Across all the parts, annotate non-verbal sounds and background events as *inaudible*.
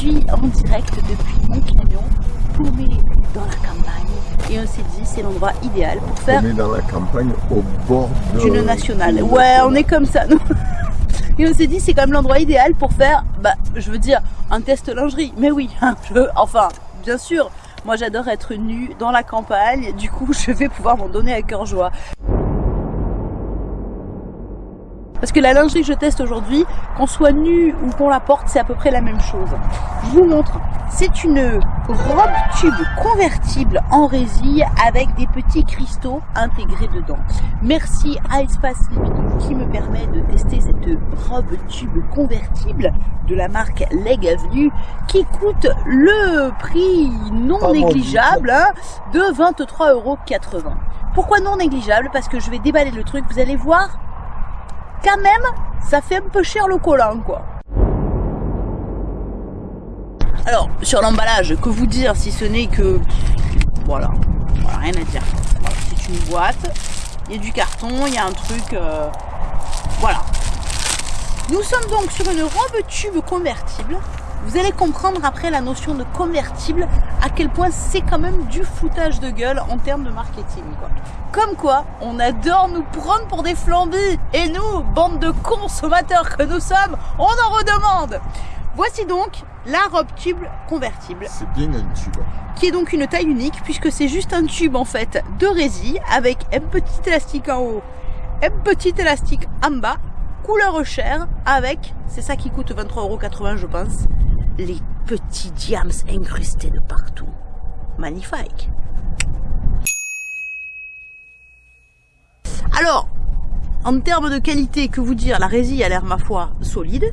suis en direct depuis mon camion, paumé dans la campagne. Et on s'est dit, c'est l'endroit idéal pour faire... Paumé dans la campagne, au bord d'une nationale. Ouais, on est comme ça, nous. *laughs* Et on s'est dit, c'est quand même l'endroit idéal pour faire, bah, je veux dire, un test lingerie. Mais oui, je, enfin, bien sûr, moi j'adore être nue dans la campagne, du coup *laughs* je vais pouvoir m'en donner à cœur joie. Parce que la lingerie que je teste aujourd'hui, qu'on soit nu ou qu'on la porte, c'est à peu près la même chose. Je vous montre. C'est une robe tube convertible en résille avec des petits cristaux intégrés dedans. Merci à Espace Living qui me permet de tester cette robe tube convertible de la marque Leg Avenue qui coûte le prix non négligeable hein, de 23,80€. Pourquoi non négligeable? Parce que je vais déballer le truc, vous allez voir, quand même, ça fait un peu cher le collant, quoi. Alors, sur l'emballage, que vous dire si ce n'est que... Voilà, voilà, rien à dire. c'est une boîte, il y a du carton, il y a un truc... Euh, voilà. Nous sommes donc sur une robe tube convertible vous allez comprendre après la notion de convertible à quel point c'est quand même du foutage de gueule en termes de marketing. Quoi. Comme quoi, on adore nous prendre pour des flambis. Et nous, bande de consommateurs que nous sommes, on en redemande. Voici donc la robe tube convertible. C'est bien un tube. Qui est donc une taille unique puisque c'est juste un tube en fait de résille avec un petit élastique en haut, un petit élastique en bas, couleur chair avec, c'est ça qui coûte 23,80€ je pense, les petits diams incrustés de partout. Magnifique. Alors, en termes de qualité, que vous dire, la résille a l'air, ma foi, solide.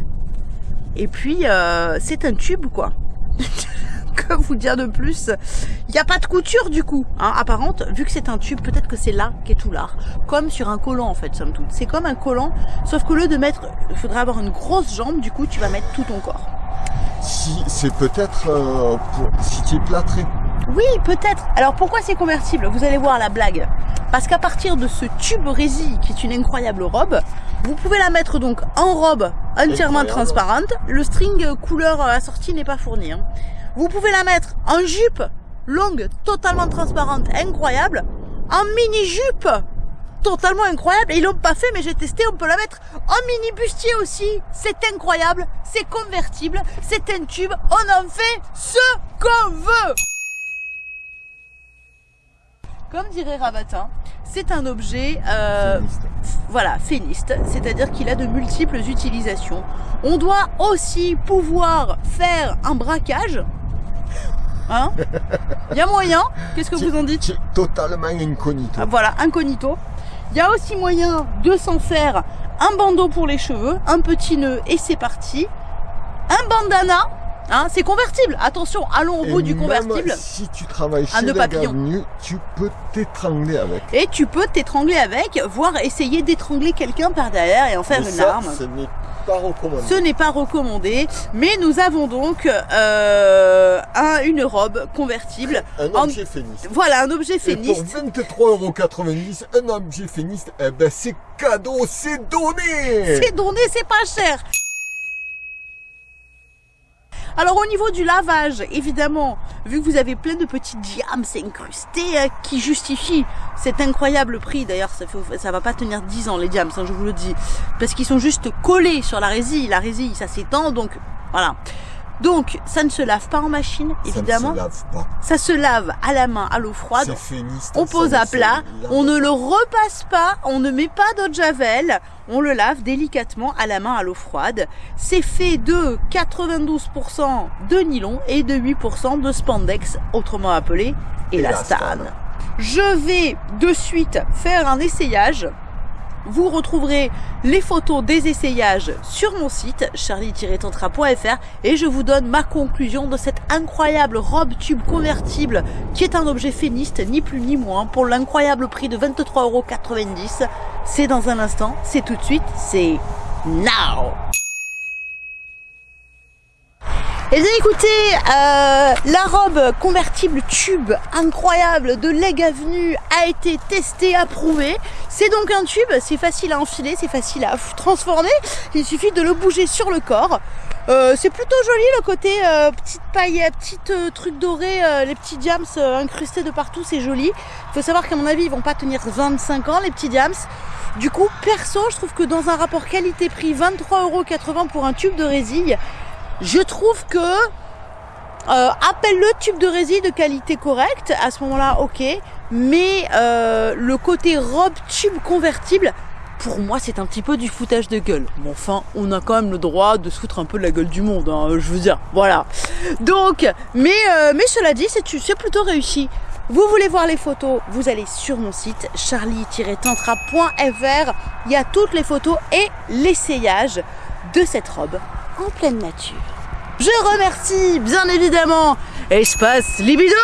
Et puis, euh, c'est un tube, quoi. *laughs* que vous dire de plus? Il n'y a pas de couture, du coup, hein, apparente. Vu que c'est un tube, peut-être que c'est là qu'est tout l'art. Comme sur un collant, en fait, somme toute. C'est comme un collant, sauf que lieu de mettre... Il faudrait avoir une grosse jambe, du coup, tu vas mettre tout ton corps si c'est peut-être euh, si tu es plâtré. Oui, peut-être. Alors pourquoi c'est convertible? Vous allez voir la blague. Parce qu'à partir de ce tube résille, qui est une incroyable robe, vous pouvez la mettre donc en robe entièrement transparente. Le string couleur assorti n'est pas fourni. Hein. Vous pouvez la mettre en jupe longue, totalement transparente, incroyable. En mini-jupe totalement incroyable. Et ils l'ont pas fait, mais j'ai testé, on peut la mettre en mini bustier aussi. C'est incroyable, c'est convertible, c'est un tube, on en fait ce qu'on veut. Comme dirait Rabatin, c'est un objet euh, voilà, féniste, c'est-à-dire qu'il a de multiples utilisations. On doit aussi pouvoir faire un braquage. Hein *laughs* Il y a moyen Qu'est-ce que vous en dites Totalement incognito. Voilà, incognito. Il y a aussi moyen de s'en faire un bandeau pour les cheveux, un petit nœud et c'est parti. Un bandana, hein, c'est convertible. Attention, allons au bout du convertible. Si tu travailles chez papillon. tu peux t'étrangler avec. Et tu peux t'étrangler avec, voire essayer d'étrangler quelqu'un par derrière et en faire une arme. Ce n'est pas recommandé, mais nous avons donc euh, un, une robe convertible. Un objet féniste. Voilà, un objet féniste. Et pour 23,90€, un objet féniste, eh ben c'est cadeau, c'est donné C'est donné, c'est pas cher alors au niveau du lavage, évidemment, vu que vous avez plein de petits diams incrustés hein, qui justifient cet incroyable prix, d'ailleurs ça, ça va pas tenir 10 ans les diams, je vous le dis, parce qu'ils sont juste collés sur la résille, la résille ça s'étend, donc voilà. Donc, ça ne se lave pas en machine, évidemment. Ça ne se lave pas. Ça se lave à la main, à l'eau froide. on pose à plat. On ne le repasse pas. On ne met pas d'eau de javel. On le lave délicatement à la main, à l'eau froide. C'est fait de 92% de nylon et de 8% de spandex, autrement appelé élastane. Je vais de suite faire un essayage vous retrouverez les photos des essayages sur mon site charlie-tantra.fr et je vous donne ma conclusion de cette incroyable robe tube convertible qui est un objet féniste ni plus ni moins pour l'incroyable prix de 23,90€. C'est dans un instant, c'est tout de suite, c'est now et eh bien écoutez, euh, la robe convertible tube incroyable de Leg Avenue a été testée, approuvée. C'est donc un tube, c'est facile à enfiler, c'est facile à transformer. Il suffit de le bouger sur le corps. Euh, c'est plutôt joli le côté euh, petite paille, petite euh, truc doré, les petits diams incrustés de partout, c'est joli. Il faut savoir qu'à mon avis, ils vont pas tenir 25 ans les petits diams. Du coup, perso, je trouve que dans un rapport qualité-prix, 23,80€ pour un tube de résille, je trouve que appelle-le tube de résille de qualité correcte, à ce moment-là, ok. Mais le côté robe tube convertible, pour moi, c'est un petit peu du foutage de gueule. Mais enfin, on a quand même le droit de se foutre un peu de la gueule du monde, hein, je veux dire. Voilà. Donc, mais, euh, mais cela dit, c'est plutôt réussi. Vous voulez voir les photos, vous allez sur mon site charlie-tantra.fr. Il y a toutes les photos et l'essayage de cette robe en pleine nature. Je remercie bien évidemment Espace Libido,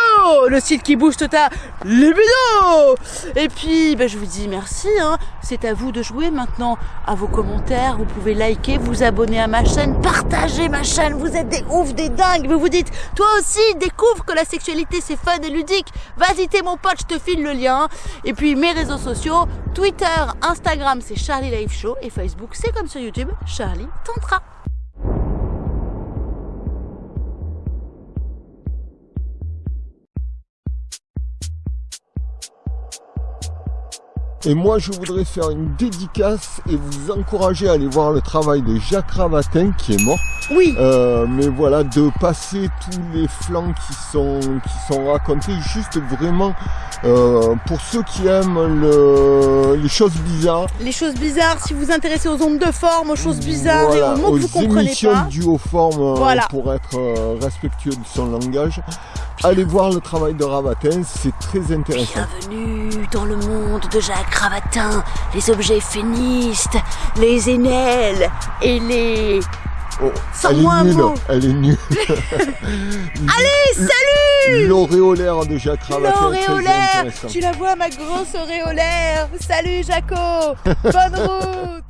le site qui booste ta libido. Et puis, ben, je vous dis merci. Hein. C'est à vous de jouer maintenant. À vos commentaires, vous pouvez liker, vous abonner à ma chaîne, partager ma chaîne. Vous êtes des oufs, des dingues. Vous vous dites, toi aussi, découvre que la sexualité c'est fun et ludique. Vas-y, t'es mon pote, je te file le lien. Et puis mes réseaux sociaux, Twitter, Instagram, c'est Charlie Live Show et Facebook, c'est comme sur YouTube, Charlie Tantra. Et moi, je voudrais faire une dédicace et vous encourager à aller voir le travail de Jacques Ravatin qui est mort. Oui. Euh, mais voilà, de passer tous les flancs qui sont qui sont racontés, juste vraiment euh, pour ceux qui aiment le, les choses bizarres. Les choses bizarres, si vous vous intéressez aux ondes de forme, aux choses bizarres et aux mots que vous comprenez émissions du haut forme euh, pour être euh, respectueux de son langage. Allez voir le travail de Ravatin, c'est très intéressant. Bienvenue dans le monde de Jacques Ravatin, les objets fénistes, les énelles et les... Oh, elle, est nulle, elle est nulle, Allez, salut L'auréolaire de Jacques Ravatin. L'auréolaire. Tu la vois, ma grosse auréolaire. Salut, Jaco. *laughs* Bonne route